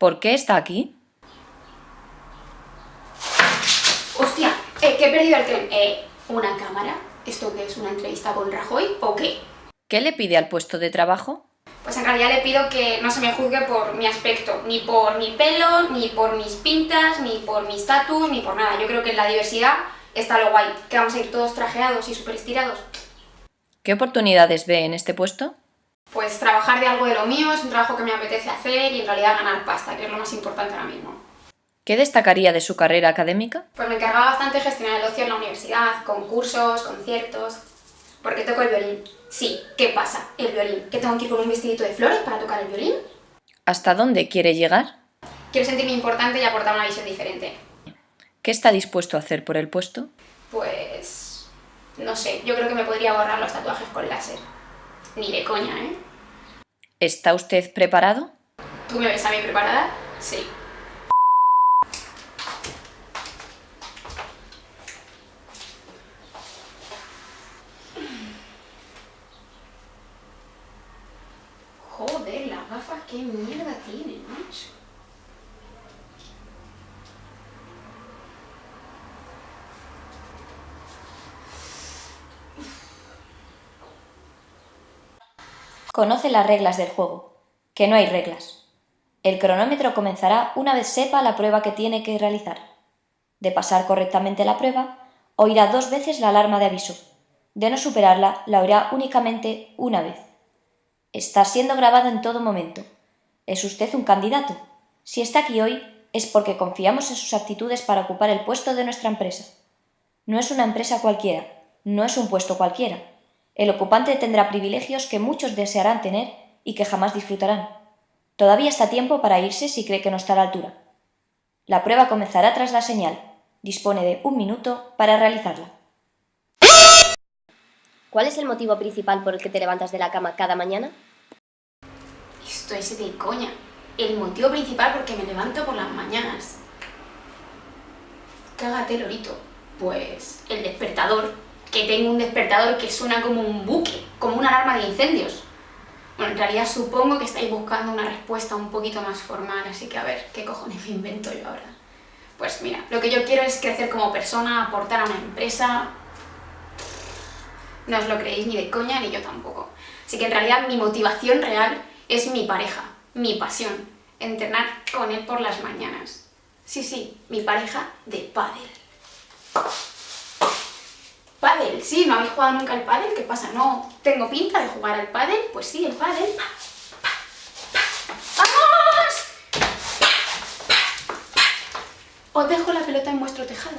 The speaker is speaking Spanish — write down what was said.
¿Por qué está aquí? Hostia, eh, que he perdido el tren. Eh, ¿una cámara? ¿Esto qué es, una entrevista con Rajoy o qué? ¿Qué le pide al puesto de trabajo? Pues en realidad le pido que no se me juzgue por mi aspecto, ni por mi pelo, ni por mis pintas, ni por mi estatus, ni por nada. Yo creo que en la diversidad está lo guay, que vamos a ir todos trajeados y súper estirados. ¿Qué oportunidades ve en este puesto? Pues trabajar de algo de lo mío, es un trabajo que me apetece hacer y en realidad ganar pasta, que es lo más importante ahora mismo. ¿Qué destacaría de su carrera académica? Pues me encargaba bastante de gestionar el ocio en la universidad, concursos, conciertos... Porque toco el violín. Sí, ¿qué pasa? El violín. ¿Que tengo que ir con un vestidito de flores para tocar el violín? ¿Hasta dónde quiere llegar? Quiero sentirme importante y aportar una visión diferente. ¿Qué está dispuesto a hacer por el puesto? Pues... no sé, yo creo que me podría borrar los tatuajes con láser. Ni de coña, ¿eh? ¿Está usted preparado? ¿Tú me ves a mí preparada? Sí. Joder, las gafas, qué mierda tienen, macho. Conoce las reglas del juego, que no hay reglas. El cronómetro comenzará una vez sepa la prueba que tiene que realizar. De pasar correctamente la prueba, oirá dos veces la alarma de aviso. De no superarla, la oirá únicamente una vez. Está siendo grabado en todo momento. ¿Es usted un candidato? Si está aquí hoy, es porque confiamos en sus aptitudes para ocupar el puesto de nuestra empresa. No es una empresa cualquiera, no es un puesto cualquiera, el ocupante tendrá privilegios que muchos desearán tener y que jamás disfrutarán. Todavía está tiempo para irse si cree que no está a la altura. La prueba comenzará tras la señal. Dispone de un minuto para realizarla. ¿Cuál es el motivo principal por el que te levantas de la cama cada mañana? Esto es de coña. El motivo principal por que me levanto por las mañanas. Cágate, lorito. Pues el despertador que tengo un despertador que suena como un buque, como una alarma de incendios. Bueno, en realidad supongo que estáis buscando una respuesta un poquito más formal, así que a ver, ¿qué cojones me invento yo ahora? Pues mira, lo que yo quiero es crecer como persona, aportar a una empresa... No os lo creéis ni de coña, ni yo tampoco. Así que en realidad mi motivación real es mi pareja, mi pasión, entrenar con él por las mañanas. Sí, sí, mi pareja de pádel. Pádel, sí, ¿no habéis jugado nunca al pádel? ¿Qué pasa? No, tengo pinta de jugar al pádel. Pues sí, el pádel. ¡Vamos! Os dejo la pelota en vuestro tejado.